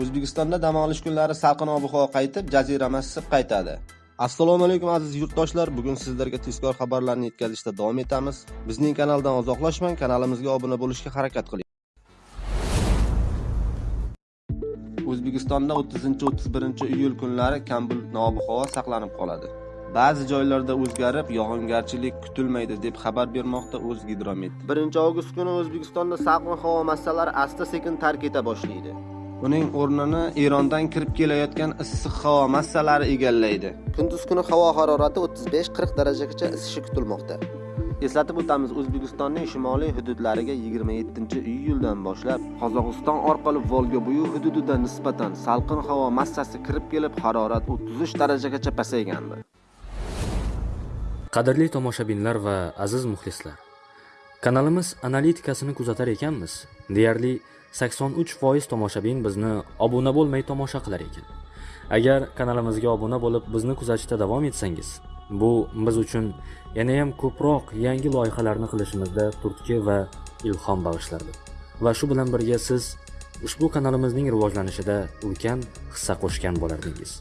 O'zbekistonda dam olish kunlari salqin ob-havo qaytib, jazirama issiq qaytadi. Assalomu alaykum aziz yurtdoshlar. Bugun sizlarga tezkor xabarlarni yetkazishda davom etamiz. Bizning kanaldan uzoqlashmang, kanalimizga obuna bo'lishga harakat qiling. O'zbekistonda 30-31 iyul kunlari kam bulutli ob-havo saqlanib qoladi. Ba'zi joylarda o'zgarib, yog'ingarchilik kutilmaydi deb xabar bermoqda O'zgidromet. 1-avgust kuni O'zbekistonda salqin havo massalari asta-sekin tark eta boshlaydi. Uning o'rnini Erondan kirib kelayotgan issiq havo massalari egallaydi. Kunduz kuni havo harorati 35-40 darajagacha isishi kutilmoqda. Eslatib o'tamiz, O'zbekistonning shimoliy hududlariga 27-iyuldan boshlab Qozog'iston orqali Volga-bo'yi hududida nisbatan salqin havo massasi kirib kelib, harorat 33 darajagacha pasaygandi. Qadrli tomoshabinlar va aziz muxlislar, kanalimiz analitikasini kuzatar ekanmiz. Deyarli 83% tomoshabin bizni obuna bo'lmay tomosha qilar ekan. Agar kanalimizga obuna bo'lib, bizni kuzatishda davom etsangiz, bu biz uchun yana ham ko'proq yangi loyihalarni qilishimizda turtki va ilhom bag'ishlardi. Va shu bilan birga siz ushbu kanalimizning rivojlanishida ulkan hissa qo'shgan bo'lardingiz.